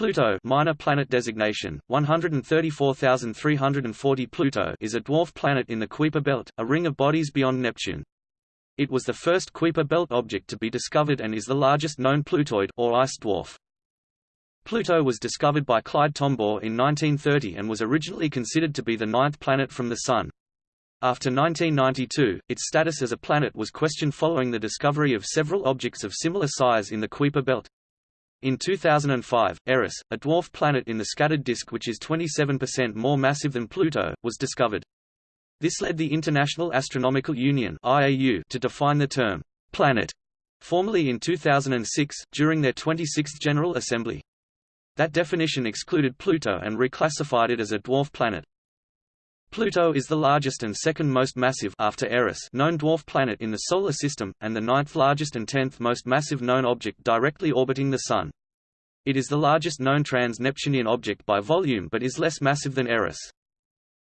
Pluto minor planet designation, 134340 Pluto is a dwarf planet in the Kuiper belt, a ring of bodies beyond Neptune. It was the first Kuiper belt object to be discovered and is the largest known Plutoid or ice dwarf. Pluto was discovered by Clyde Tombaugh in 1930 and was originally considered to be the ninth planet from the Sun. After 1992, its status as a planet was questioned following the discovery of several objects of similar size in the Kuiper belt. In 2005, Eris, a dwarf planet in the scattered disk which is 27% more massive than Pluto, was discovered. This led the International Astronomical Union (IAU) to define the term planet formally in 2006 during their 26th General Assembly. That definition excluded Pluto and reclassified it as a dwarf planet. Pluto is the largest and second most massive after Eris known dwarf planet in the Solar System, and the ninth largest and tenth most massive known object directly orbiting the Sun. It is the largest known trans-Neptunian object by volume but is less massive than Eris.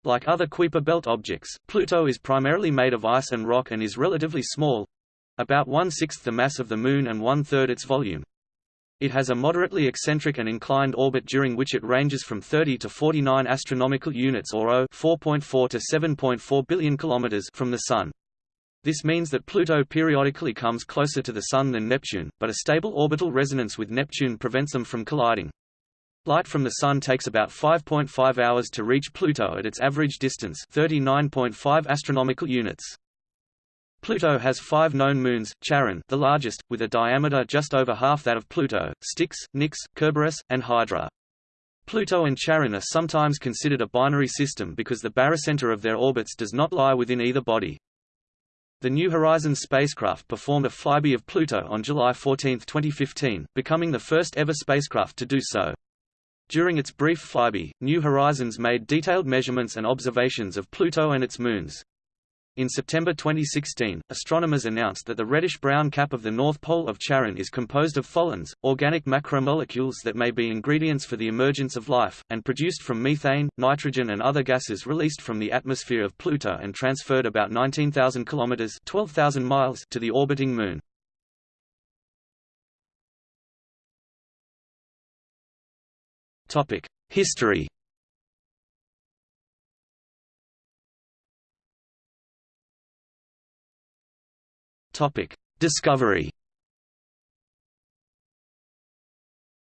Like other Kuiper belt objects, Pluto is primarily made of ice and rock and is relatively small—about one-sixth the mass of the Moon and one-third its volume. It has a moderately eccentric and inclined orbit during which it ranges from 30 to 49 astronomical units or O 4.4 to 7.4 billion kilometers from the Sun. This means that Pluto periodically comes closer to the Sun than Neptune, but a stable orbital resonance with Neptune prevents them from colliding. Light from the Sun takes about 5.5 hours to reach Pluto at its average distance 39.5 astronomical units. Pluto has five known moons, Charon the largest, with a diameter just over half that of Pluto, Styx, Nix, Kerberos, and Hydra. Pluto and Charon are sometimes considered a binary system because the barycenter of their orbits does not lie within either body. The New Horizons spacecraft performed a flyby of Pluto on July 14, 2015, becoming the first ever spacecraft to do so. During its brief flyby, New Horizons made detailed measurements and observations of Pluto and its moons. In September 2016, astronomers announced that the reddish-brown cap of the north pole of Charon is composed of tholins, organic macromolecules that may be ingredients for the emergence of life, and produced from methane, nitrogen and other gases released from the atmosphere of Pluto and transferred about 19,000 kilometers (12,000 miles) to the orbiting Moon. History Topic: Discovery.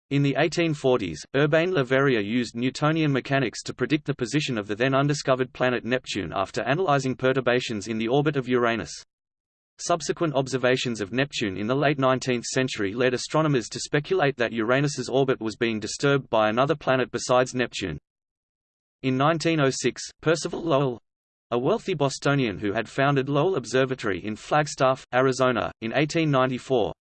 In the 1840s, Urbain Le Verrier used Newtonian mechanics to predict the position of the then undiscovered planet Neptune after analyzing perturbations in the orbit of Uranus. Subsequent observations of Neptune in the late 19th century led astronomers to speculate that Uranus's orbit was being disturbed by another planet besides Neptune. In 1906, Percival Lowell, a wealthy Bostonian who had founded Lowell Observatory in Flagstaff, Arizona, in 1894,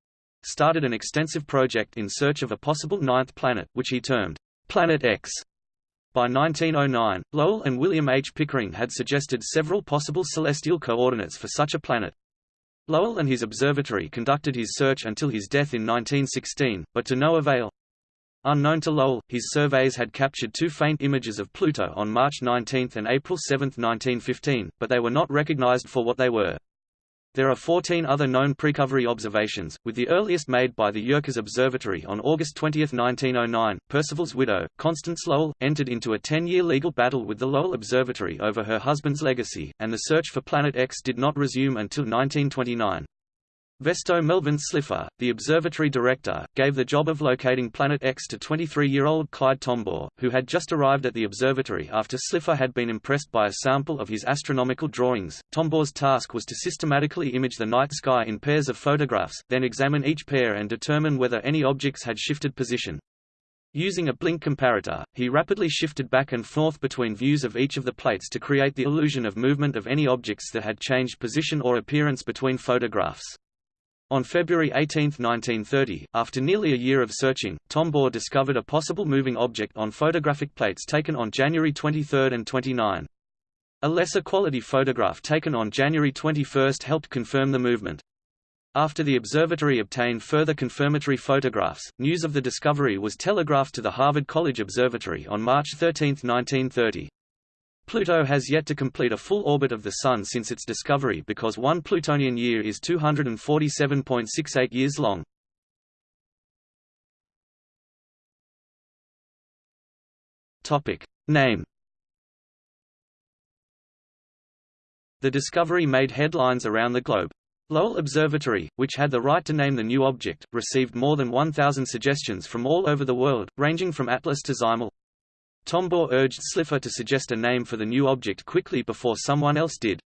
started an extensive project in search of a possible ninth planet, which he termed Planet X. By 1909, Lowell and William H. Pickering had suggested several possible celestial coordinates for such a planet. Lowell and his observatory conducted his search until his death in 1916, but to no avail. Unknown to Lowell, his surveys had captured two faint images of Pluto on March 19 and April 7, 1915, but they were not recognized for what they were. There are 14 other known precovery observations, with the earliest made by the Yerkes Observatory on August 20, 1909. Percival's widow, Constance Lowell, entered into a 10-year legal battle with the Lowell Observatory over her husband's legacy, and the search for Planet X did not resume until 1929. Vesto Melvin Slipher, the observatory director, gave the job of locating Planet X to 23-year-old Clyde Tombaugh, who had just arrived at the observatory after Slipher had been impressed by a sample of his astronomical drawings. Tombaugh's task was to systematically image the night sky in pairs of photographs, then examine each pair and determine whether any objects had shifted position. Using a blink comparator, he rapidly shifted back and forth between views of each of the plates to create the illusion of movement of any objects that had changed position or appearance between photographs. On February 18, 1930, after nearly a year of searching, Tombaugh discovered a possible moving object on photographic plates taken on January 23 and 29. A lesser quality photograph taken on January 21 helped confirm the movement. After the observatory obtained further confirmatory photographs, news of the discovery was telegraphed to the Harvard College Observatory on March 13, 1930. Pluto has yet to complete a full orbit of the Sun since its discovery because one Plutonian year is 247.68 years long. Name The discovery made headlines around the globe. Lowell Observatory, which had the right to name the new object, received more than 1,000 suggestions from all over the world, ranging from Atlas to Zymal. Tombaugh urged Slipher to suggest a name for the new object quickly before someone else did.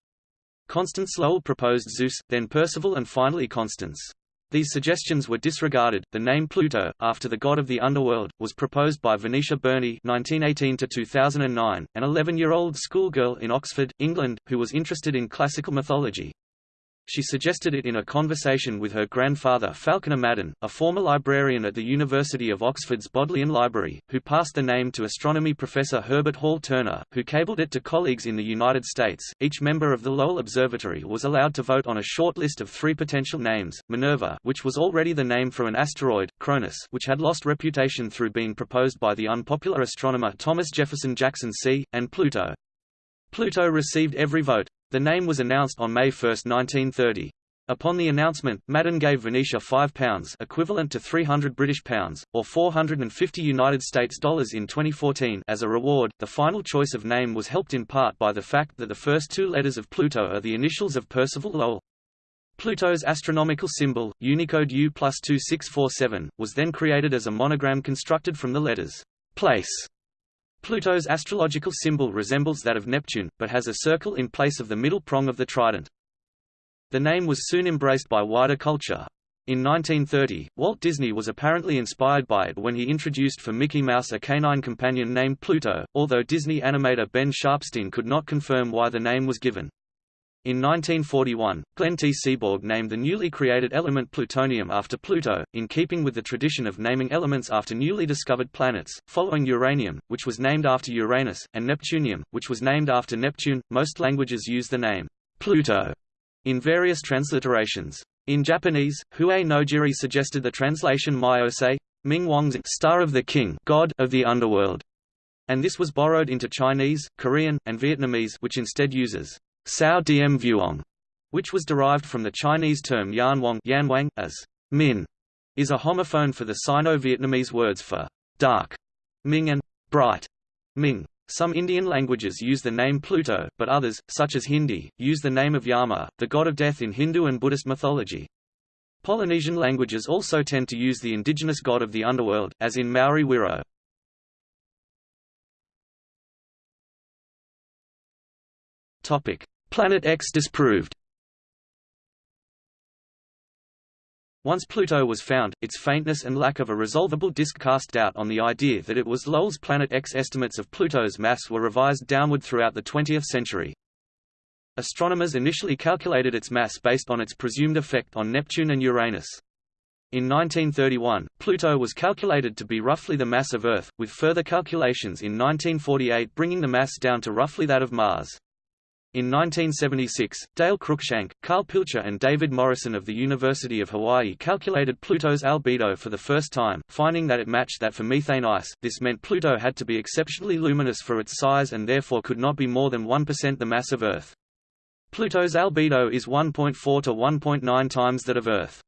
Constance Lowell proposed Zeus, then Percival and finally Constance. These suggestions were disregarded. The name Pluto, after the god of the underworld, was proposed by Venetia Burney (1918–2009), an 11-year-old schoolgirl in Oxford, England, who was interested in classical mythology. She suggested it in a conversation with her grandfather Falconer Madan, a former librarian at the University of Oxford's Bodleian Library, who passed the name to astronomy professor Herbert Hall Turner, who cabled it to colleagues in the United States. Each member of the Lowell Observatory was allowed to vote on a short list of three potential names: Minerva, which was already the name for an asteroid, Cronus, which had lost reputation through being proposed by the unpopular astronomer Thomas Jefferson Jackson See, and Pluto. Pluto received every vote. The name was announced on May 1, 1930. Upon the announcement, Madan gave Venetia £5 equivalent to 300 British pounds, or 450 United States dollars in 2014 as a reward. The final choice of name was helped in part by the fact that the first two letters of Pluto are the initials of Percival Lowell. Pluto's astronomical symbol, Unicode U plus 2647, was then created as a monogram constructed from the letters place Pluto's astrological symbol resembles that of Neptune, but has a circle in place of the middle prong of the trident. The name was soon embraced by wider culture. In 1930, Walt Disney was apparently inspired by it when he introduced for Mickey Mouse a canine companion named Pluto, although Disney animator Ben Sharpsteen could not confirm why the name was given. In 1941, Glenn T. Seaborg named the newly created element plutonium after Pluto, in keeping with the tradition of naming elements after newly discovered planets, following uranium, which was named after Uranus, and neptunium, which was named after Neptune. Most languages use the name Pluto in various transliterations. In Japanese, Hue Nojiri suggested the translation Myose, Ming Wang's Star of the King, God of the Underworld, and this was borrowed into Chinese, Korean, and Vietnamese, which instead uses Sao Diem Vuong, which was derived from the Chinese term Yanwang Yanwang, as Min, is a homophone for the Sino-Vietnamese words for dark, Ming and bright, Ming. Some Indian languages use the name Pluto, but others, such as Hindi, use the name of Yama, the god of death in Hindu and Buddhist mythology. Polynesian languages also tend to use the indigenous god of the underworld, as in Maori Whiro. Topic: Planet X disproved Once Pluto was found, its faintness and lack of a resolvable disk cast doubt on the idea that it was Lowell's Planet X estimates of Pluto's mass were revised downward throughout the 20th century. Astronomers initially calculated its mass based on its presumed effect on Neptune and Uranus. In 1931, Pluto was calculated to be roughly the mass of Earth, with further calculations in 1948 bringing the mass down to roughly that of Mars. In 1976, Dale Cruikshank, Carl Pilcher and David Morrison of the University of Hawaii calculated Pluto's albedo for the first time, finding that it matched that for methane ice. This meant Pluto had to be exceptionally luminous for its size and therefore could not be more than 1% the mass of Earth. Pluto's albedo is 1.4 to 1.9 times that of Earth.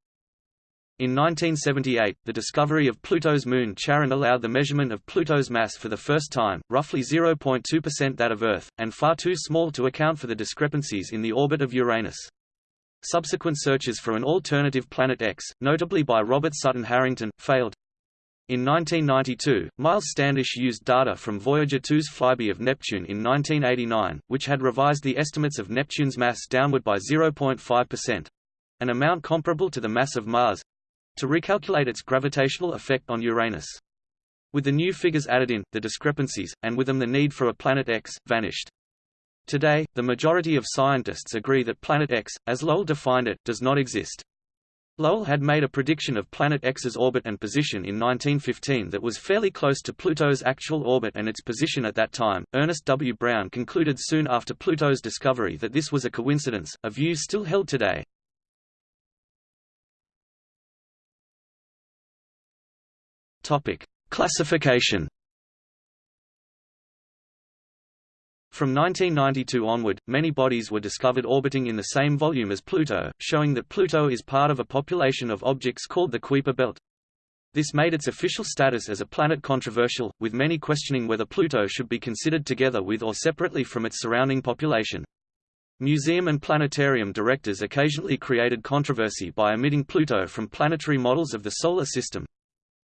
In 1978, the discovery of Pluto's moon Charon allowed the measurement of Pluto's mass for the first time, roughly 0.2% that of Earth, and far too small to account for the discrepancies in the orbit of Uranus. Subsequent searches for an alternative planet X, notably by Robert Sutton Harrington, failed. In 1992, Miles Standish used data from Voyager 2's flyby of Neptune in 1989, which had revised the estimates of Neptune's mass downward by 0.5%, an amount comparable to the mass of Mars, to recalculate its gravitational effect on Uranus. With the new figures added in, the discrepancies, and with them the need for a Planet X, vanished. Today, the majority of scientists agree that Planet X, as Lowell defined it, does not exist. Lowell had made a prediction of Planet X's orbit and position in 1915 that was fairly close to Pluto's actual orbit and its position at that time. Ernest W. Brown concluded soon after Pluto's discovery that this was a coincidence, a view still held today. Topic: Classification. From 1992 onward, many bodies were discovered orbiting in the same volume as Pluto, showing that Pluto is part of a population of objects called the Kuiper belt. This made its official status as a planet controversial, with many questioning whether Pluto should be considered together with or separately from its surrounding population. Museum and planetarium directors occasionally created controversy by omitting Pluto from planetary models of the Solar System.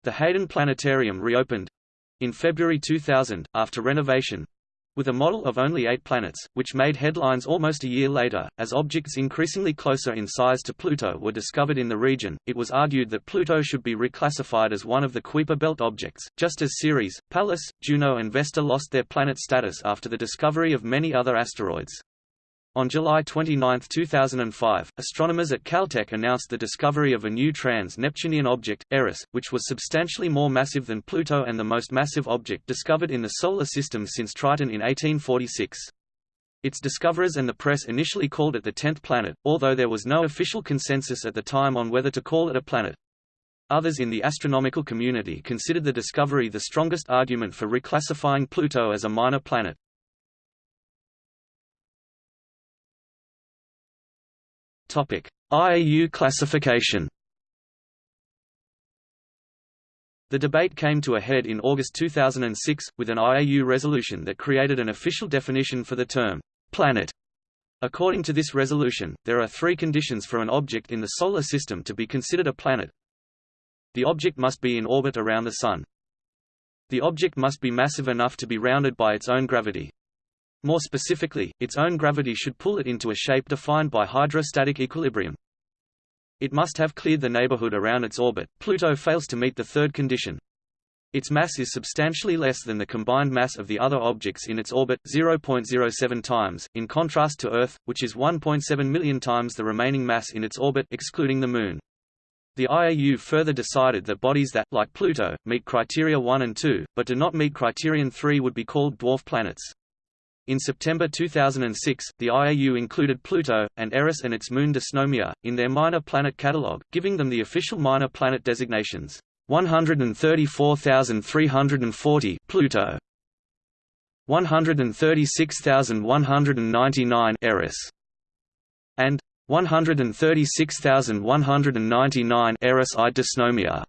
The Hayden Planetarium reopened—in February 2000, after renovation, with a model of only eight planets, which made headlines almost a year later. As objects increasingly closer in size to Pluto were discovered in the region, it was argued that Pluto should be reclassified as one of the Kuiper Belt objects, just as Ceres, Pallas, Juno, and Vesta lost their planet status after the discovery of many other asteroids. On July 29, 2005, astronomers at Caltech announced the discovery of a new trans-Neptunian object, Eris, which was substantially more massive than Pluto and the most massive object discovered in the Solar System since Triton in 1846. Its discoverers and the press initially called it the tenth planet, although there was no official consensus at the time on whether to call it a planet. Others in the astronomical community considered the discovery the strongest argument for reclassifying Pluto as a minor planet. IAU classification. The debate came to a head in August 2006, with an IAU resolution that created an official definition for the term, planet. According to this resolution, there are three conditions for an object in the Solar System to be considered a planet. The object must be in orbit around the Sun. The object must be massive enough to be rounded by its own gravity. More specifically, its own gravity should pull it into a shape defined by hydrostatic equilibrium. It must have cleared the neighborhood around its orbit. Pluto fails to meet the third condition. Its mass is substantially less than the combined mass of the other objects in its orbit, 0.07 times, in contrast to Earth, which is 1.7 million times the remaining mass in its orbit excluding the Moon. The IAU further decided that bodies that, like Pluto, meet criteria 1 and 2, but do not meet criterion 3 would be called dwarf planets. In September 2006, the IAU included Pluto, and Eris and its moon Dysnomia, in their minor planet catalogue, giving them the official minor planet designations. 134,340 Pluto. 136,199 Eris. And 136,199 Eris I Dysnomia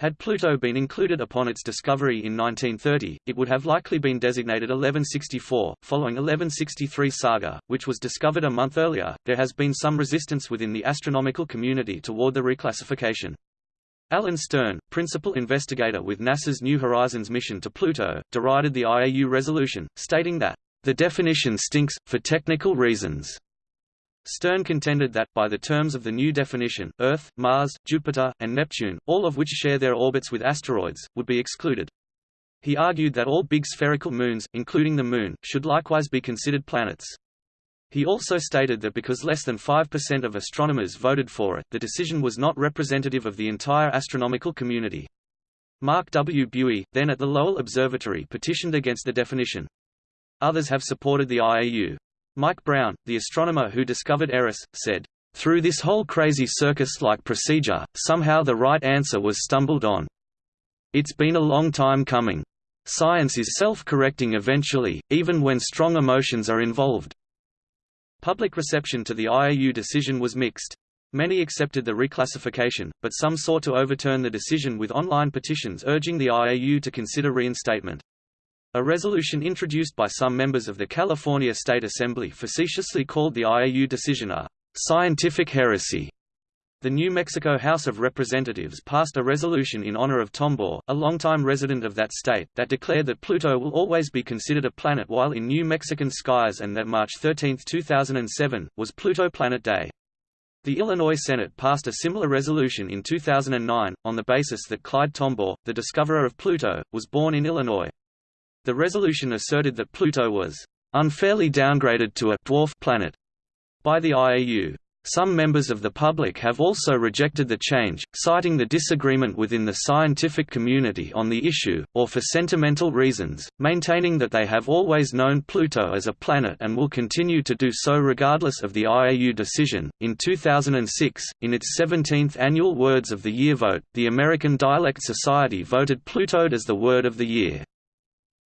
had Pluto been included upon its discovery in 1930, it would have likely been designated 1164, following 1163 Saga, which was discovered a month earlier. There has been some resistance within the astronomical community toward the reclassification. Alan Stern, principal investigator with NASA's New Horizons mission to Pluto, derided the IAU resolution, stating that, the definition stinks, for technical reasons. Stern contended that, by the terms of the new definition, Earth, Mars, Jupiter, and Neptune, all of which share their orbits with asteroids, would be excluded. He argued that all big spherical moons, including the Moon, should likewise be considered planets. He also stated that because less than 5% of astronomers voted for it, the decision was not representative of the entire astronomical community. Mark W. Buie, then at the Lowell Observatory petitioned against the definition. Others have supported the IAU. Mike Brown, the astronomer who discovered Eris, said, "...through this whole crazy circus-like procedure, somehow the right answer was stumbled on. It's been a long time coming. Science is self-correcting eventually, even when strong emotions are involved." Public reception to the IAU decision was mixed. Many accepted the reclassification, but some sought to overturn the decision with online petitions urging the IAU to consider reinstatement. A resolution introduced by some members of the California State Assembly facetiously called the IAU decision a scientific heresy. The New Mexico House of Representatives passed a resolution in honor of Tombaugh, a longtime resident of that state, that declared that Pluto will always be considered a planet while in New Mexican skies and that March 13, 2007, was Pluto Planet Day. The Illinois Senate passed a similar resolution in 2009, on the basis that Clyde Tombaugh, the discoverer of Pluto, was born in Illinois. The resolution asserted that Pluto was unfairly downgraded to a dwarf planet by the IAU. Some members of the public have also rejected the change, citing the disagreement within the scientific community on the issue, or for sentimental reasons, maintaining that they have always known Pluto as a planet and will continue to do so regardless of the IAU decision. In 2006, in its 17th annual Words of the Year vote, the American Dialect Society voted Plutoed as the Word of the Year.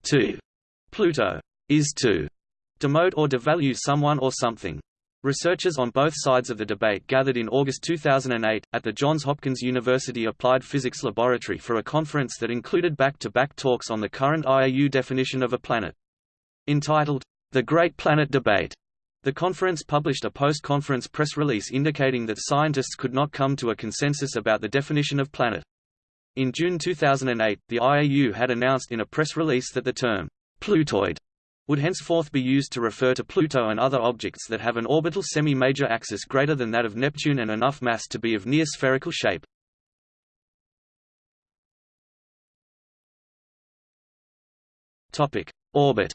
To Pluto is to demote or devalue someone or something. Researchers on both sides of the debate gathered in August 2008, at the Johns Hopkins University Applied Physics Laboratory for a conference that included back-to-back -back talks on the current IAU definition of a planet. Entitled, The Great Planet Debate, the conference published a post-conference press release indicating that scientists could not come to a consensus about the definition of planet. In June 2008, the IAU had announced in a press release that the term, Plutoid, would henceforth be used to refer to Pluto and other objects that have an orbital semi-major axis greater than that of Neptune and enough mass to be of near spherical shape. Topic: Orbit.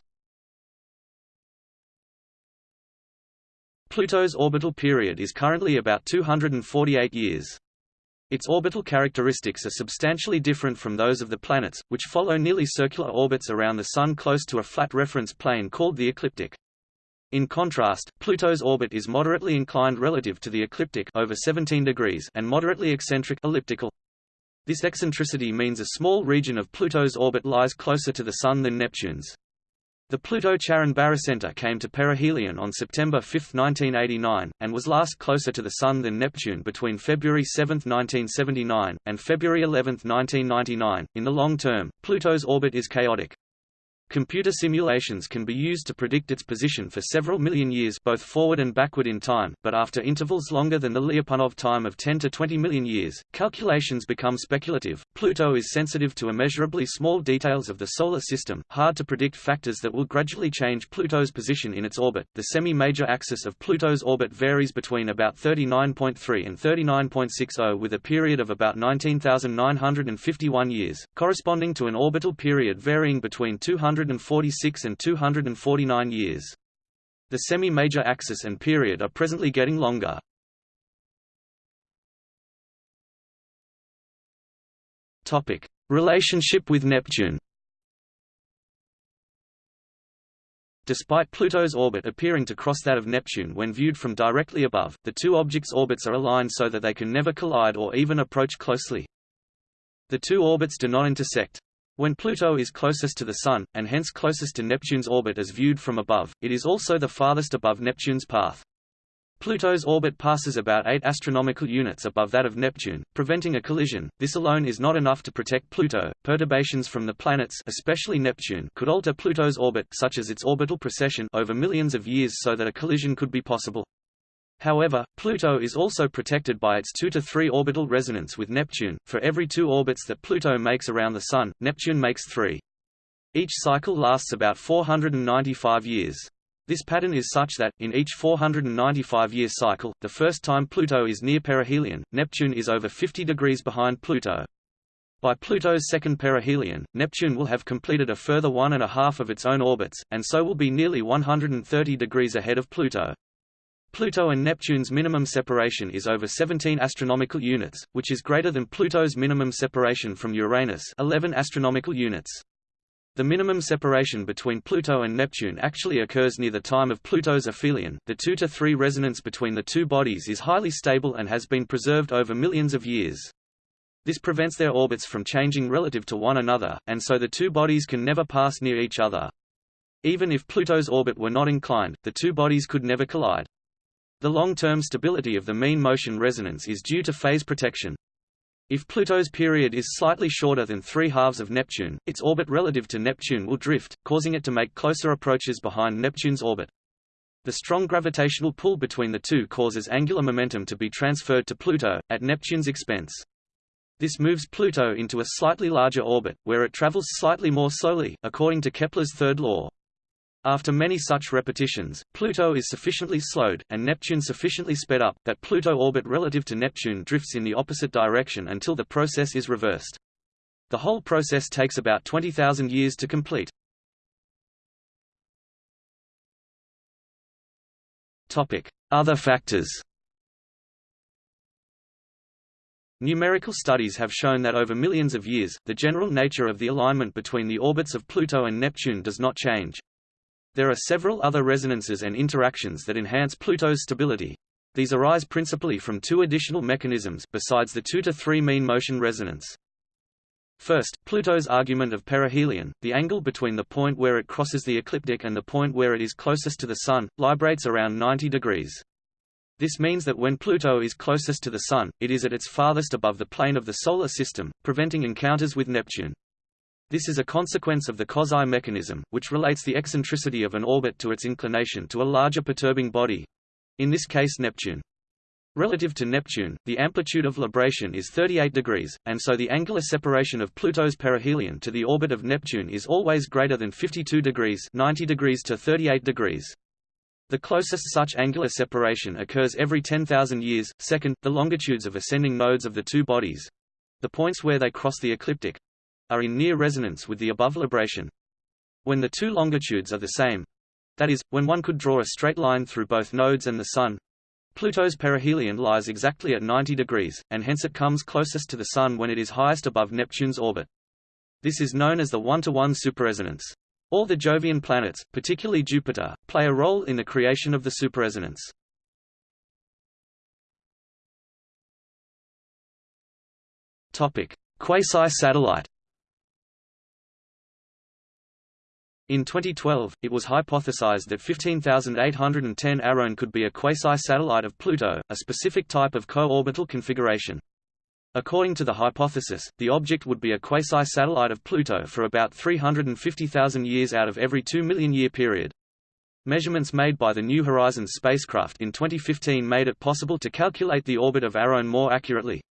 Pluto's orbital period is currently about 248 years. Its orbital characteristics are substantially different from those of the planets, which follow nearly circular orbits around the Sun close to a flat reference plane called the ecliptic. In contrast, Pluto's orbit is moderately inclined relative to the ecliptic over 17 degrees and moderately eccentric elliptical. This eccentricity means a small region of Pluto's orbit lies closer to the Sun than Neptune's. The Pluto-Charon barycenter came to perihelion on September 5, 1989, and was last closer to the Sun than Neptune between February 7, 1979, and February 11, 1999. In the long term, Pluto's orbit is chaotic. Computer simulations can be used to predict its position for several million years both forward and backward in time, but after intervals longer than the Lyapunov time of 10 to 20 million years, calculations become speculative. Pluto is sensitive to immeasurably small details of the solar system, hard to predict factors that will gradually change Pluto's position in its orbit. The semi-major axis of Pluto's orbit varies between about 39.3 and 39.60 with a period of about 19,951 years, corresponding to an orbital period varying between 200 246 and 249 years. The semi-major axis and period are presently getting longer. Topic: Relationship with Neptune. Despite Pluto's orbit appearing to cross that of Neptune when viewed from directly above, the two objects' orbits are aligned so that they can never collide or even approach closely. The two orbits do not intersect. When Pluto is closest to the Sun, and hence closest to Neptune's orbit as viewed from above, it is also the farthest above Neptune's path. Pluto's orbit passes about 8 astronomical units above that of Neptune, preventing a collision. This alone is not enough to protect Pluto. Perturbations from the planets, especially Neptune, could alter Pluto's orbit such as its orbital precession over millions of years so that a collision could be possible. However, Pluto is also protected by its 2 to 3 orbital resonance with Neptune. For every two orbits that Pluto makes around the Sun, Neptune makes three. Each cycle lasts about 495 years. This pattern is such that, in each 495-year cycle, the first time Pluto is near perihelion, Neptune is over 50 degrees behind Pluto. By Pluto's second perihelion, Neptune will have completed a further one and a half of its own orbits, and so will be nearly 130 degrees ahead of Pluto. Pluto and Neptune's minimum separation is over 17 astronomical units, which is greater than Pluto's minimum separation from Uranus 11 astronomical units. The minimum separation between Pluto and Neptune actually occurs near the time of Pluto's aphelion. The 2 to 3 resonance between the two bodies is highly stable and has been preserved over millions of years. This prevents their orbits from changing relative to one another, and so the two bodies can never pass near each other. Even if Pluto's orbit were not inclined, the two bodies could never collide. The long-term stability of the mean motion resonance is due to phase protection. If Pluto's period is slightly shorter than three halves of Neptune, its orbit relative to Neptune will drift, causing it to make closer approaches behind Neptune's orbit. The strong gravitational pull between the two causes angular momentum to be transferred to Pluto, at Neptune's expense. This moves Pluto into a slightly larger orbit, where it travels slightly more slowly, according to Kepler's third law. After many such repetitions, Pluto is sufficiently slowed, and Neptune sufficiently sped up, that Pluto orbit relative to Neptune drifts in the opposite direction until the process is reversed. The whole process takes about 20,000 years to complete. Other factors Numerical studies have shown that over millions of years, the general nature of the alignment between the orbits of Pluto and Neptune does not change. There are several other resonances and interactions that enhance Pluto's stability. These arise principally from two additional mechanisms besides the 2 to 3 mean motion resonance. First, Pluto's argument of perihelion, the angle between the point where it crosses the ecliptic and the point where it is closest to the Sun, librates around 90 degrees. This means that when Pluto is closest to the Sun, it is at its farthest above the plane of the Solar System, preventing encounters with Neptune. This is a consequence of the Kozai mechanism, which relates the eccentricity of an orbit to its inclination to a larger perturbing body—in this case Neptune. Relative to Neptune, the amplitude of libration is 38 degrees, and so the angular separation of Pluto's perihelion to the orbit of Neptune is always greater than 52 degrees 90 degrees to 38 degrees. The closest such angular separation occurs every 10,000 years. Second, the longitudes of ascending nodes of the two bodies the points where they cross the ecliptic are in near resonance with the above libration. When the two longitudes are the same that is, when one could draw a straight line through both nodes and the Sun Pluto's perihelion lies exactly at 90 degrees, and hence it comes closest to the Sun when it is highest above Neptune's orbit. This is known as the one-to-one -one superresonance. All the Jovian planets, particularly Jupiter, play a role in the creation of the superresonance. Quasi-satellite. In 2012, it was hypothesized that 15810 Arawn could be a quasi-satellite of Pluto, a specific type of co-orbital configuration. According to the hypothesis, the object would be a quasi-satellite of Pluto for about 350,000 years out of every 2 million year period. Measurements made by the New Horizons spacecraft in 2015 made it possible to calculate the orbit of Arawn more accurately.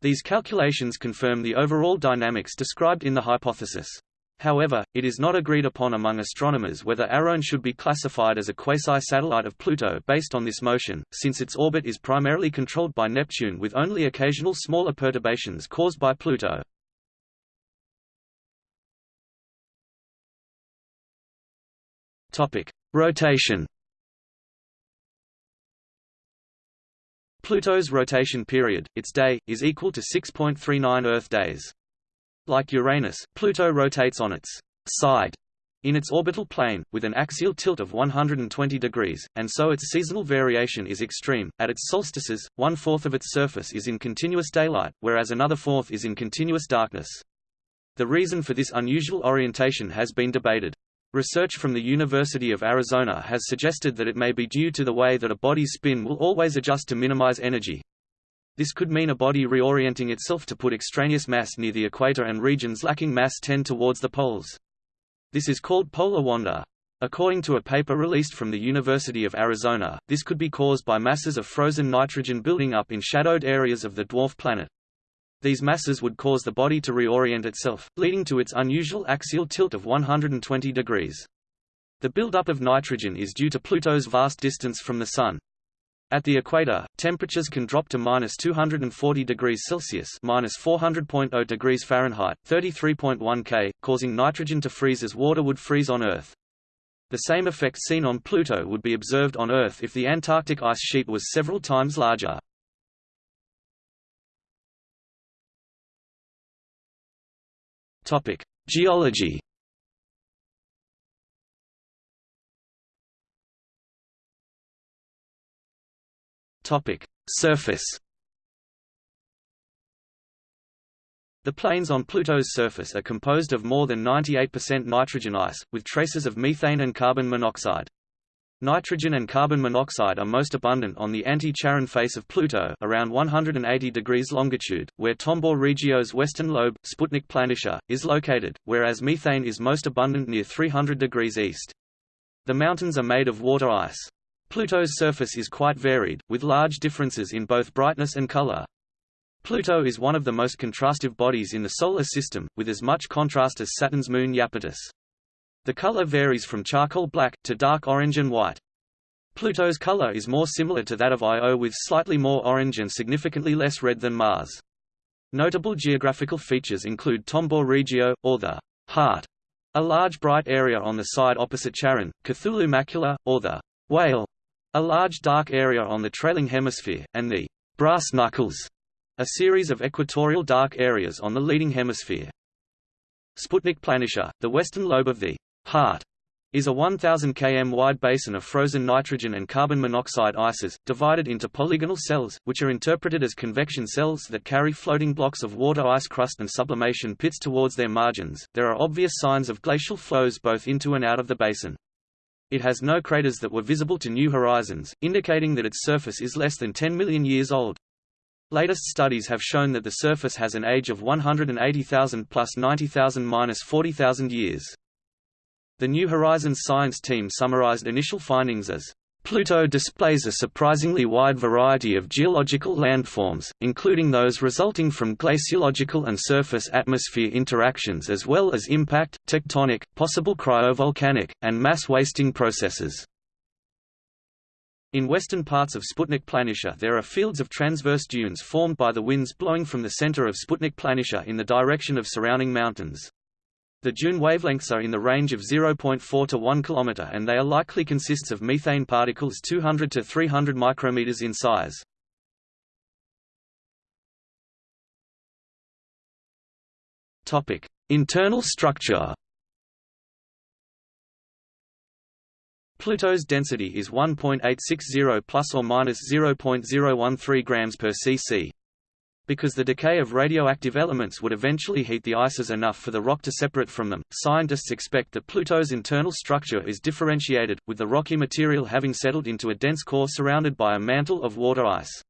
These calculations confirm the overall dynamics described in the hypothesis. However, it is not agreed upon among astronomers whether Arawn should be classified as a quasi-satellite of Pluto based on this motion, since its orbit is primarily controlled by Neptune with only occasional smaller perturbations caused by Pluto. Rotation. Pluto's rotation period, its day, is equal to 6.39 Earth days. Like Uranus, Pluto rotates on its side in its orbital plane, with an axial tilt of 120 degrees, and so its seasonal variation is extreme. At its solstices, one-fourth of its surface is in continuous daylight, whereas another fourth is in continuous darkness. The reason for this unusual orientation has been debated. Research from the University of Arizona has suggested that it may be due to the way that a body's spin will always adjust to minimize energy, this could mean a body reorienting itself to put extraneous mass near the equator and regions lacking mass tend towards the poles. This is called polar wander. According to a paper released from the University of Arizona, this could be caused by masses of frozen nitrogen building up in shadowed areas of the dwarf planet. These masses would cause the body to reorient itself, leading to its unusual axial tilt of 120 degrees. The buildup of nitrogen is due to Pluto's vast distance from the Sun, at the equator, temperatures can drop to minus 240 degrees Celsius minus 400.0 degrees Fahrenheit, 33.1 K, causing nitrogen to freeze as water would freeze on Earth. The same effect seen on Pluto would be observed on Earth if the Antarctic ice sheet was several times larger. Geology Topic: Surface. The plains on Pluto's surface are composed of more than 98% nitrogen ice, with traces of methane and carbon monoxide. Nitrogen and carbon monoxide are most abundant on the anti-Charon face of Pluto around 180 degrees longitude, where Tombaugh Regio's western lobe, Sputnik Planitia, is located, whereas methane is most abundant near 300 degrees east. The mountains are made of water ice. Pluto's surface is quite varied, with large differences in both brightness and color. Pluto is one of the most contrastive bodies in the Solar System, with as much contrast as Saturn's moon Iapetus. The color varies from charcoal black, to dark orange and white. Pluto's color is more similar to that of Io with slightly more orange and significantly less red than Mars. Notable geographical features include Tombaugh Regio, or the heart, a large bright area on the side opposite Charon, Cthulhu Macula, or the whale, a large dark area on the trailing hemisphere, and the brass knuckles, a series of equatorial dark areas on the leading hemisphere. Sputnik Planitia, the western lobe of the heart, is a 1,000 km wide basin of frozen nitrogen and carbon monoxide ices, divided into polygonal cells, which are interpreted as convection cells that carry floating blocks of water ice crust and sublimation pits towards their margins. There are obvious signs of glacial flows both into and out of the basin. It has no craters that were visible to New Horizons, indicating that its surface is less than 10 million years old. Latest studies have shown that the surface has an age of 180,000 plus 90,000 minus 40,000 years. The New Horizons science team summarized initial findings as Pluto displays a surprisingly wide variety of geological landforms, including those resulting from glaciological and surface-atmosphere interactions as well as impact, tectonic, possible cryovolcanic, and mass-wasting processes. In western parts of Sputnik Planitia there are fields of transverse dunes formed by the winds blowing from the center of Sputnik Planitia in the direction of surrounding mountains. The dune wavelengths are in the range of 0.4 to 1 km and they are likely consists of methane particles 200 to 300 micrometers in size. Topic: Internal structure. Pluto's density is 1.860 plus or minus 0.013 grams per cc. Because the decay of radioactive elements would eventually heat the ices enough for the rock to separate from them, scientists expect that Pluto's internal structure is differentiated, with the rocky material having settled into a dense core surrounded by a mantle of water ice.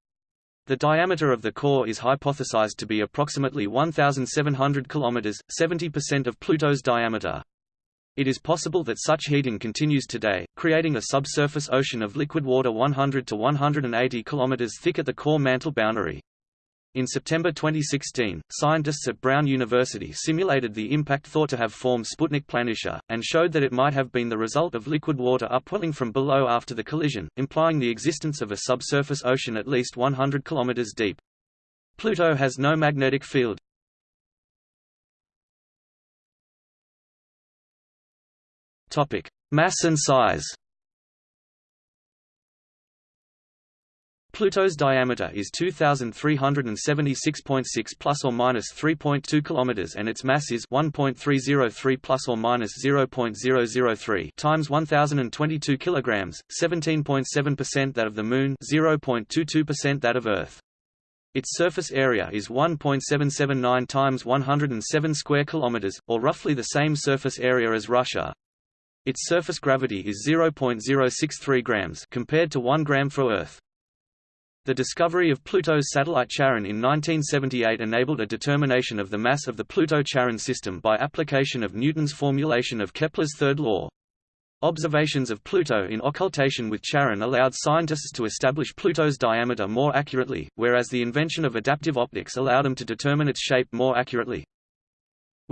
The diameter of the core is hypothesized to be approximately 1,700 km, 70% of Pluto's diameter. It is possible that such heating continues today, creating a subsurface ocean of liquid water 100 to 180 km thick at the core mantle boundary. In September 2016, scientists at Brown University simulated the impact thought to have formed Sputnik Planitia, and showed that it might have been the result of liquid water upwelling from below after the collision, implying the existence of a subsurface ocean at least 100 km deep. Pluto has no magnetic field. Mass and size Pluto's diameter is 2376.6 plus or minus 3.2 kilometers and its mass is 1.303 plus or minus 0.003 times 1022 kilograms, 17.7% that of the moon, 0.22% that of Earth. Its surface area is 1.779 times 107 square kilometers, or roughly the same surface area as Russia. Its surface gravity is 0.063 grams compared to 1 gram for Earth. The discovery of Pluto's satellite Charon in 1978 enabled a determination of the mass of the Pluto-Charon system by application of Newton's formulation of Kepler's third law. Observations of Pluto in occultation with Charon allowed scientists to establish Pluto's diameter more accurately, whereas the invention of adaptive optics allowed them to determine its shape more accurately.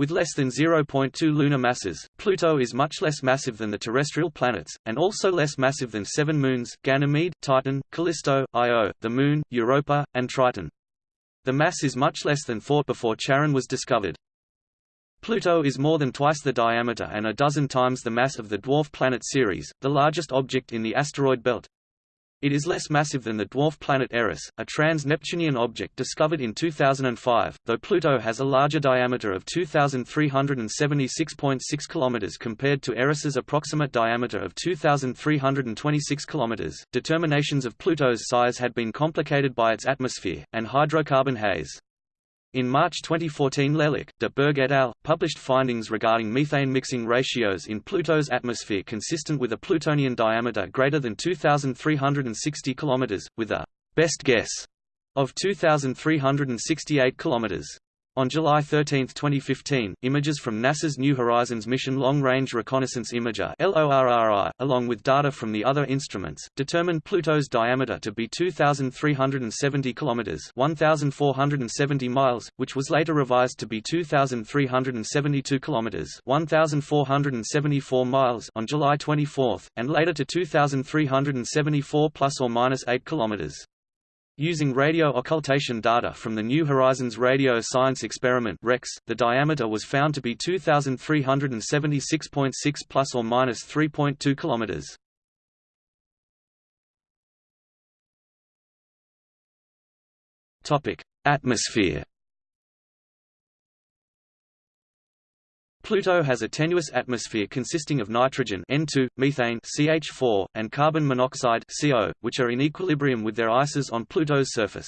With less than 0.2 lunar masses, Pluto is much less massive than the terrestrial planets, and also less massive than seven moons, Ganymede, Titan, Callisto, Io, the Moon, Europa, and Triton. The mass is much less than thought before Charon was discovered. Pluto is more than twice the diameter and a dozen times the mass of the dwarf planet Ceres, the largest object in the asteroid belt. It is less massive than the dwarf planet Eris, a trans-Neptunian object discovered in 2005, though Pluto has a larger diameter of 2,376.6 km compared to Eris's approximate diameter of 2,326 km. Determinations of Pluto's size had been complicated by its atmosphere, and hydrocarbon haze. In March 2014 Lellouch, de Bergh et al. published findings regarding methane mixing ratios in Pluto's atmosphere consistent with a Plutonian diameter greater than 2,360 km, with a «best guess» of 2,368 km. On July 13, 2015, images from NASA's New Horizons mission Long Range Reconnaissance Imager LORRI, along with data from the other instruments, determined Pluto's diameter to be 2,370 kilometers (1,470 miles), which was later revised to be 2,372 kilometers (1,474 miles) on July 24, and later to 2,374 plus or minus 8 kilometers. Using radio occultation data from the New Horizons Radio Science Experiment (REX), the diameter was found to be 2376.6 plus or minus 3.2 kilometers. Topic: Atmosphere Pluto has a tenuous atmosphere consisting of nitrogen N2, methane CH4, and carbon monoxide CO, which are in equilibrium with their ices on Pluto's surface.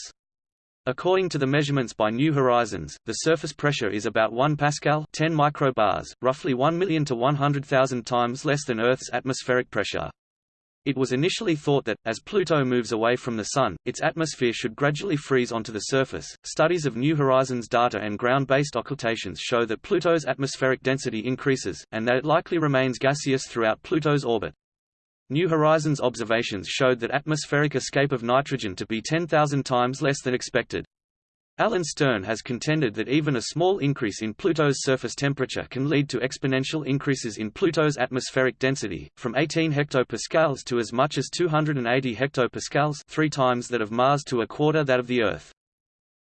According to the measurements by New Horizons, the surface pressure is about 1 pascal 10 microbars, roughly 1 million to 100,000 times less than Earth's atmospheric pressure. It was initially thought that, as Pluto moves away from the Sun, its atmosphere should gradually freeze onto the surface. Studies of New Horizons data and ground based occultations show that Pluto's atmospheric density increases, and that it likely remains gaseous throughout Pluto's orbit. New Horizons observations showed that atmospheric escape of nitrogen to be 10,000 times less than expected. Alan Stern has contended that even a small increase in Pluto's surface temperature can lead to exponential increases in Pluto's atmospheric density, from 18 hectopascals to as much as 280 hectopascals three times that of Mars to a quarter that of the Earth.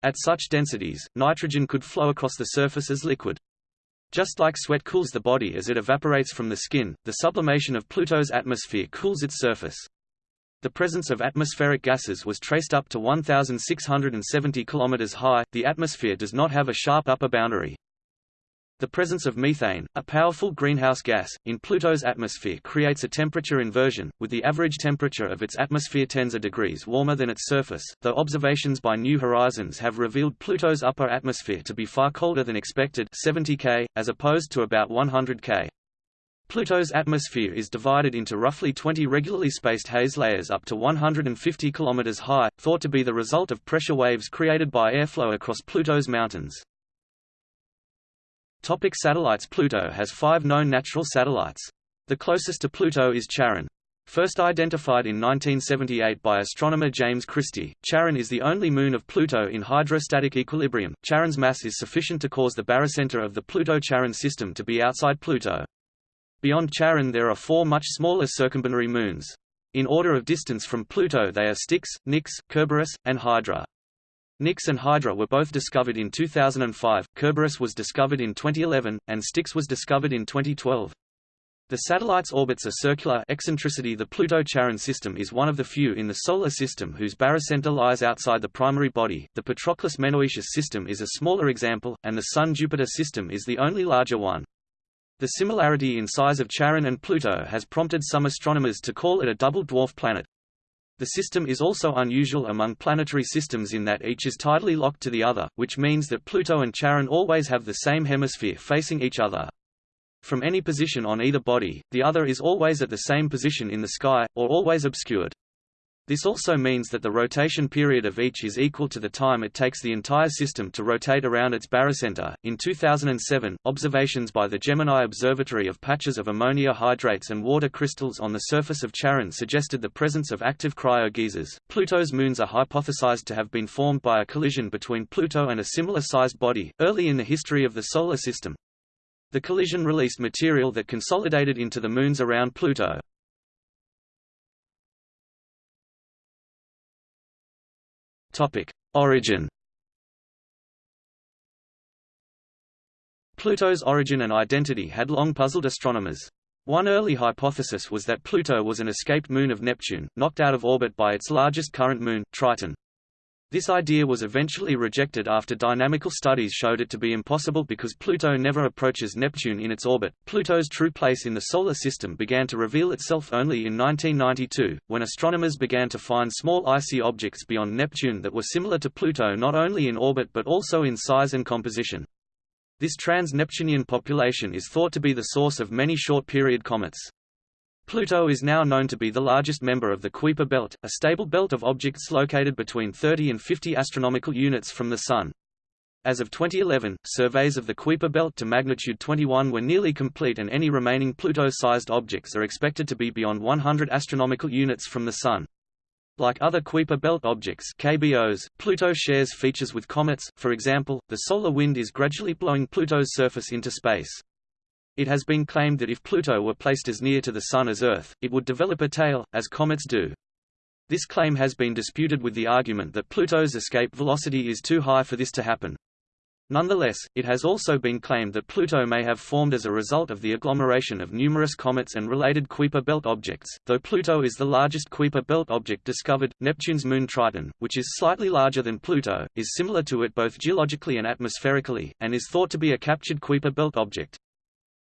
At such densities, nitrogen could flow across the surface as liquid. Just like sweat cools the body as it evaporates from the skin, the sublimation of Pluto's atmosphere cools its surface. The presence of atmospheric gases was traced up to 1,670 km high. The atmosphere does not have a sharp upper boundary. The presence of methane, a powerful greenhouse gas, in Pluto's atmosphere creates a temperature inversion, with the average temperature of its atmosphere tens of degrees warmer than its surface, though observations by New Horizons have revealed Pluto's upper atmosphere to be far colder than expected 70 K, as opposed to about 100 K. Pluto's atmosphere is divided into roughly 20 regularly spaced haze layers up to 150 km high, thought to be the result of pressure waves created by airflow across Pluto's mountains. Topic satellites Pluto has five known natural satellites. The closest to Pluto is Charon. First identified in 1978 by astronomer James Christy, Charon is the only moon of Pluto in hydrostatic equilibrium. Charon's mass is sufficient to cause the barycenter of the Pluto-Charon system to be outside Pluto. Beyond Charon there are four much smaller circumbinary moons. In order of distance from Pluto they are Styx, Nix, Kerberos, and Hydra. Nix and Hydra were both discovered in 2005, Kerberos was discovered in 2011, and Styx was discovered in 2012. The satellite's orbits are circular eccentricity The Pluto-Charon system is one of the few in the Solar System whose barycenter lies outside the primary body. The Patroclus-Menoetius system is a smaller example, and the Sun-Jupiter system is the only larger one. The similarity in size of Charon and Pluto has prompted some astronomers to call it a double dwarf planet. The system is also unusual among planetary systems in that each is tidally locked to the other, which means that Pluto and Charon always have the same hemisphere facing each other. From any position on either body, the other is always at the same position in the sky, or always obscured. This also means that the rotation period of each is equal to the time it takes the entire system to rotate around its barycenter. In 2007, observations by the Gemini Observatory of patches of ammonia hydrates and water crystals on the surface of Charon suggested the presence of active cryogeysers. Pluto's moons are hypothesized to have been formed by a collision between Pluto and a similar sized body, early in the history of the Solar System. The collision released material that consolidated into the moons around Pluto. Topic: Origin. Pluto's origin and identity had long puzzled astronomers. One early hypothesis was that Pluto was an escaped moon of Neptune, knocked out of orbit by its largest current moon, Triton. This idea was eventually rejected after dynamical studies showed it to be impossible because Pluto never approaches Neptune in its orbit. Pluto's true place in the Solar System began to reveal itself only in 1992, when astronomers began to find small icy objects beyond Neptune that were similar to Pluto not only in orbit but also in size and composition. This trans-Neptunian population is thought to be the source of many short-period comets. Pluto is now known to be the largest member of the Kuiper belt, a stable belt of objects located between 30 and 50 astronomical units from the Sun. As of 2011, surveys of the Kuiper belt to magnitude 21 were nearly complete and any remaining Pluto-sized objects are expected to be beyond 100 astronomical units from the Sun. Like other Kuiper belt objects KBOs, Pluto shares features with comets, for example, the solar wind is gradually blowing Pluto's surface into space. It has been claimed that if Pluto were placed as near to the Sun as Earth, it would develop a tail, as comets do. This claim has been disputed with the argument that Pluto's escape velocity is too high for this to happen. Nonetheless, it has also been claimed that Pluto may have formed as a result of the agglomeration of numerous comets and related Kuiper belt objects. Though Pluto is the largest Kuiper belt object discovered, Neptune's moon Triton, which is slightly larger than Pluto, is similar to it both geologically and atmospherically, and is thought to be a captured Kuiper belt object.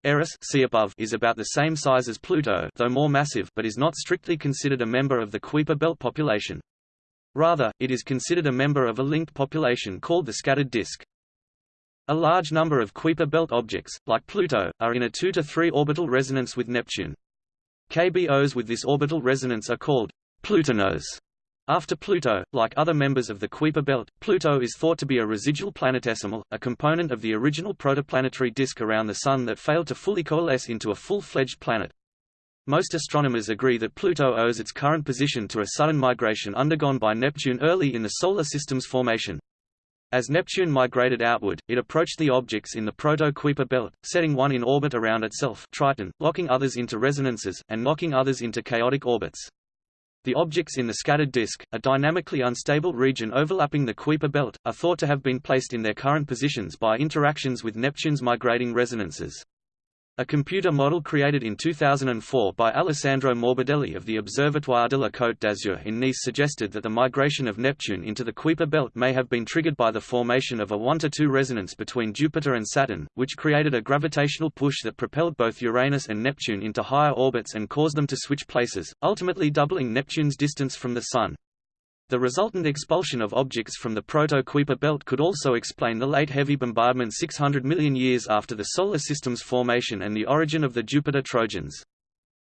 Eris see above is about the same size as Pluto though more massive but is not strictly considered a member of the Kuiper belt population. Rather, it is considered a member of a linked population called the scattered disk. A large number of Kuiper belt objects, like Pluto, are in a 2 to 3 orbital resonance with Neptune. KBOs with this orbital resonance are called plutinos. After Pluto, like other members of the Kuiper belt, Pluto is thought to be a residual planetesimal, a component of the original protoplanetary disk around the Sun that failed to fully coalesce into a full-fledged planet. Most astronomers agree that Pluto owes its current position to a sudden migration undergone by Neptune early in the Solar System's formation. As Neptune migrated outward, it approached the objects in the Proto-Kuiper belt, setting one in orbit around itself Triton, locking others into resonances, and knocking others into chaotic orbits. The objects in the scattered disk, a dynamically unstable region overlapping the Kuiper belt, are thought to have been placed in their current positions by interactions with Neptune's migrating resonances. A computer model created in 2004 by Alessandro Morbidelli of the Observatoire de la Côte d'Azur in Nice suggested that the migration of Neptune into the Kuiper belt may have been triggered by the formation of a 1–2 resonance between Jupiter and Saturn, which created a gravitational push that propelled both Uranus and Neptune into higher orbits and caused them to switch places, ultimately doubling Neptune's distance from the Sun. The resultant expulsion of objects from the Proto-Kuiper belt could also explain the late heavy bombardment 600 million years after the Solar System's formation and the origin of the Jupiter Trojans.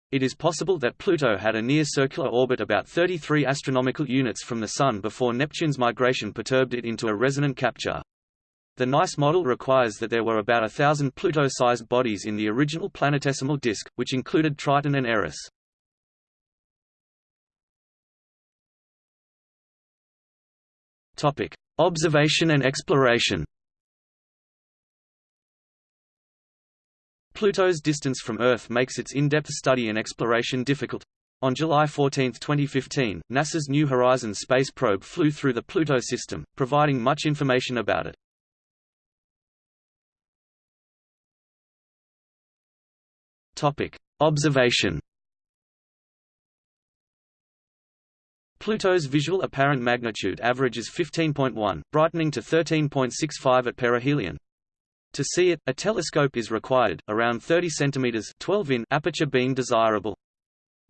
It is possible that Pluto had a near-circular orbit about 33 astronomical units from the Sun before Neptune's migration perturbed it into a resonant capture. The NICE model requires that there were about a thousand Pluto-sized bodies in the original planetesimal disk, which included Triton and Eris. Topic: Observation and exploration. Pluto's distance from Earth makes its in-depth study and exploration difficult. On July 14, 2015, NASA's New Horizons space probe flew through the Pluto system, providing much information about it. Topic: Observation Pluto's visual apparent magnitude averages 15.1, brightening to 13.65 at perihelion. To see it, a telescope is required, around 30 cm 12 in aperture being desirable.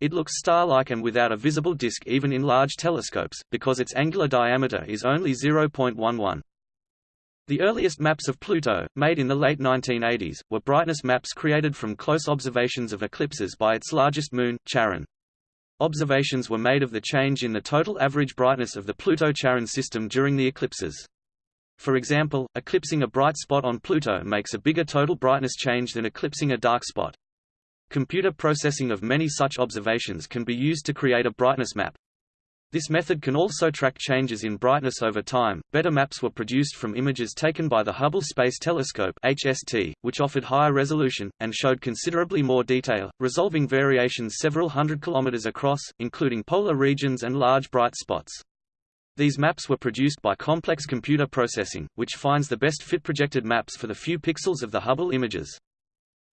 It looks star-like and without a visible disk even in large telescopes, because its angular diameter is only 0.11. The earliest maps of Pluto, made in the late 1980s, were brightness maps created from close observations of eclipses by its largest moon, Charon. Observations were made of the change in the total average brightness of the Pluto-Charon system during the eclipses. For example, eclipsing a bright spot on Pluto makes a bigger total brightness change than eclipsing a dark spot. Computer processing of many such observations can be used to create a brightness map. This method can also track changes in brightness over time. Better maps were produced from images taken by the Hubble Space Telescope (HST), which offered higher resolution and showed considerably more detail, resolving variations several hundred kilometers across, including polar regions and large bright spots. These maps were produced by complex computer processing, which finds the best fit projected maps for the few pixels of the Hubble images.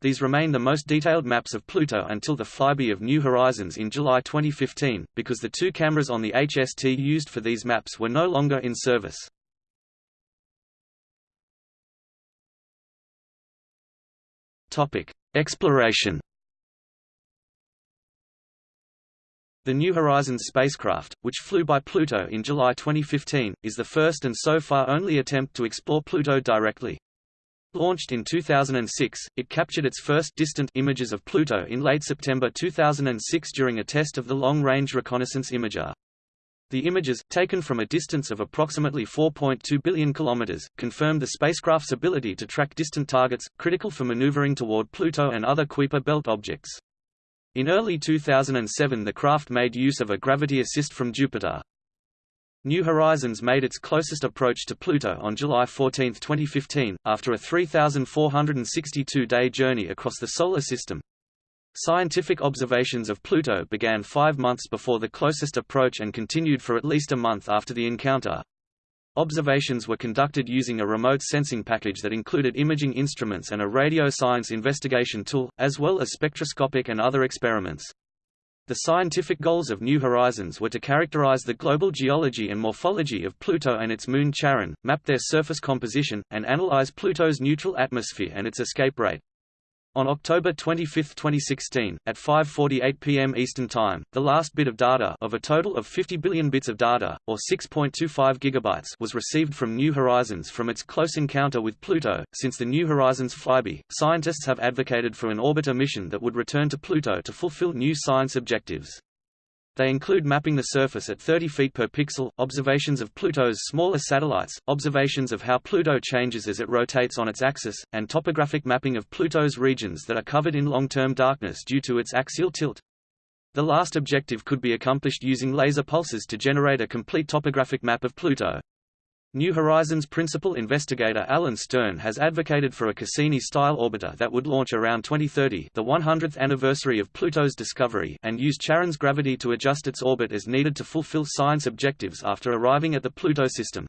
These remain the most detailed maps of Pluto until the flyby of New Horizons in July 2015, because the two cameras on the HST used for these maps were no longer in service. Exploration. The New Horizons spacecraft, which flew by Pluto in July 2015, is the first and so far only attempt to explore Pluto directly. Launched in 2006, it captured its first distant images of Pluto in late September 2006 during a test of the Long-Range Reconnaissance Imager. The images, taken from a distance of approximately 4.2 billion kilometers, confirmed the spacecraft's ability to track distant targets, critical for maneuvering toward Pluto and other Kuiper belt objects. In early 2007 the craft made use of a gravity assist from Jupiter. New Horizons made its closest approach to Pluto on July 14, 2015, after a 3,462-day journey across the Solar System. Scientific observations of Pluto began five months before the closest approach and continued for at least a month after the encounter. Observations were conducted using a remote sensing package that included imaging instruments and a radio science investigation tool, as well as spectroscopic and other experiments. The scientific goals of New Horizons were to characterize the global geology and morphology of Pluto and its moon Charon, map their surface composition, and analyze Pluto's neutral atmosphere and its escape rate. On October 25, 2016, at 5.48 pm Eastern Time, the last bit of data of a total of 50 billion bits of data, or 6.25 gigabytes was received from New Horizons from its close encounter with Pluto. Since the New Horizons flyby, scientists have advocated for an orbiter mission that would return to Pluto to fulfill new science objectives. They include mapping the surface at 30 feet per pixel, observations of Pluto's smaller satellites, observations of how Pluto changes as it rotates on its axis, and topographic mapping of Pluto's regions that are covered in long-term darkness due to its axial tilt. The last objective could be accomplished using laser pulses to generate a complete topographic map of Pluto. New Horizons principal investigator Alan Stern has advocated for a Cassini-style orbiter that would launch around 2030 the 100th anniversary of Pluto's discovery and use Charon's gravity to adjust its orbit as needed to fulfill science objectives after arriving at the Pluto system.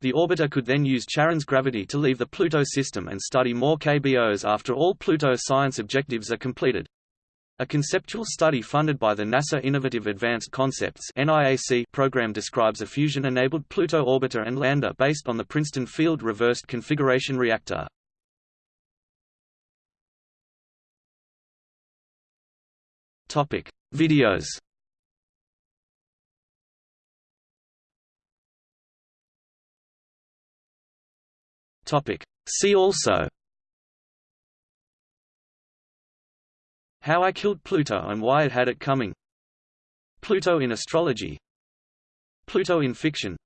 The orbiter could then use Charon's gravity to leave the Pluto system and study more KBOs after all Pluto science objectives are completed. A conceptual study funded by the NASA Innovative Advanced Concepts program describes a fusion-enabled Pluto orbiter and lander based on the Princeton Field Reversed Configuration Reactor. Topic: Videos Topic: See also How I Killed Pluto and Why It Had It Coming. Pluto in Astrology. Pluto in Fiction.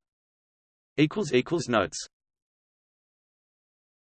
Notes